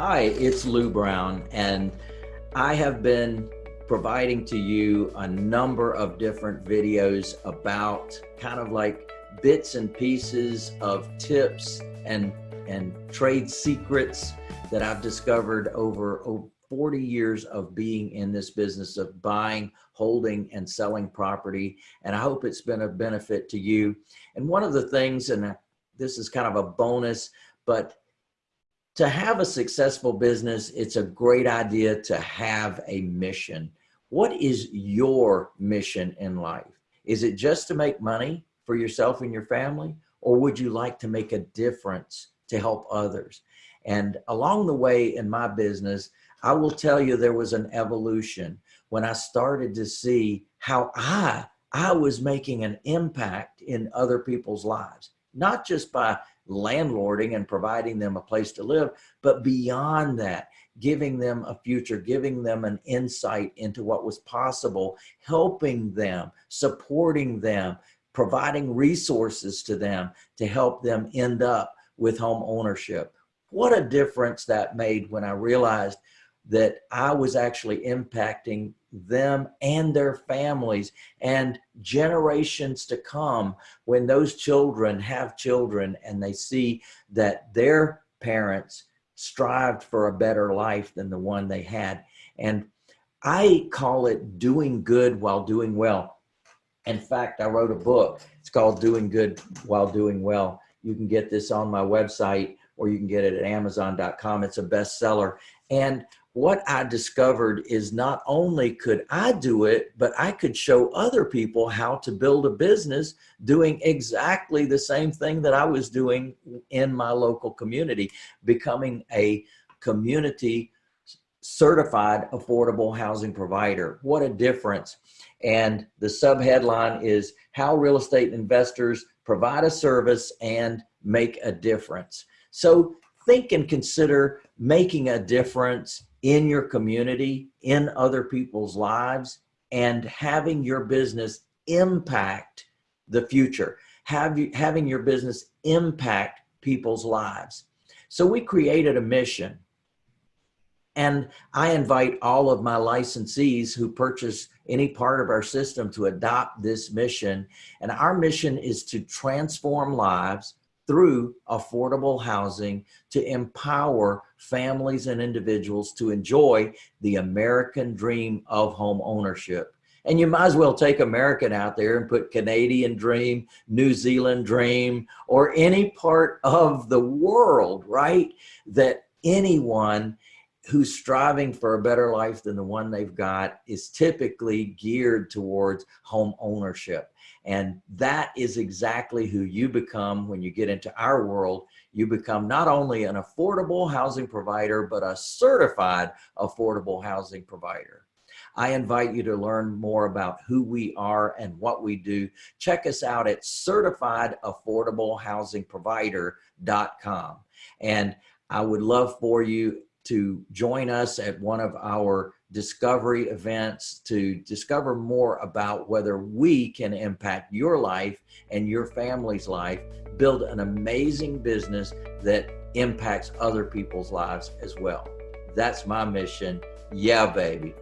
Hi, it's Lou Brown, and I have been providing to you a number of different videos about kind of like bits and pieces of tips and and trade secrets that I've discovered over, over 40 years of being in this business of buying, holding, and selling property. And I hope it's been a benefit to you. And one of the things, and this is kind of a bonus, but to have a successful business, it's a great idea to have a mission. What is your mission in life? Is it just to make money for yourself and your family? Or would you like to make a difference to help others? And along the way in my business, I will tell you there was an evolution when I started to see how I, I was making an impact in other people's lives, not just by landlording and providing them a place to live, but beyond that, giving them a future, giving them an insight into what was possible, helping them, supporting them, providing resources to them to help them end up with home ownership. What a difference that made when I realized that I was actually impacting them and their families and generations to come when those children have children and they see that their parents strived for a better life than the one they had. And I call it doing good while doing well. In fact, I wrote a book. It's called Doing Good While Doing Well. You can get this on my website or you can get it at amazon.com. It's a bestseller. And what I discovered is not only could I do it, but I could show other people how to build a business doing exactly the same thing that I was doing in my local community, becoming a community certified affordable housing provider. What a difference. And the subheadline is how real estate investors provide a service and make a difference. So think and consider making a difference in your community, in other people's lives, and having your business impact the future, have you, having your business impact people's lives. So we created a mission and I invite all of my licensees who purchase any part of our system to adopt this mission. And our mission is to transform lives through affordable housing to empower families and individuals to enjoy the American dream of home ownership. And you might as well take American out there and put Canadian dream, New Zealand dream, or any part of the world, right? That anyone who's striving for a better life than the one they've got is typically geared towards home ownership. And that is exactly who you become when you get into our world. You become not only an affordable housing provider, but a certified affordable housing provider. I invite you to learn more about who we are and what we do. Check us out at certifiedaffordablehousingprovider.com. And I would love for you to join us at one of our discovery events to discover more about whether we can impact your life and your family's life, build an amazing business that impacts other people's lives as well. That's my mission. Yeah, baby.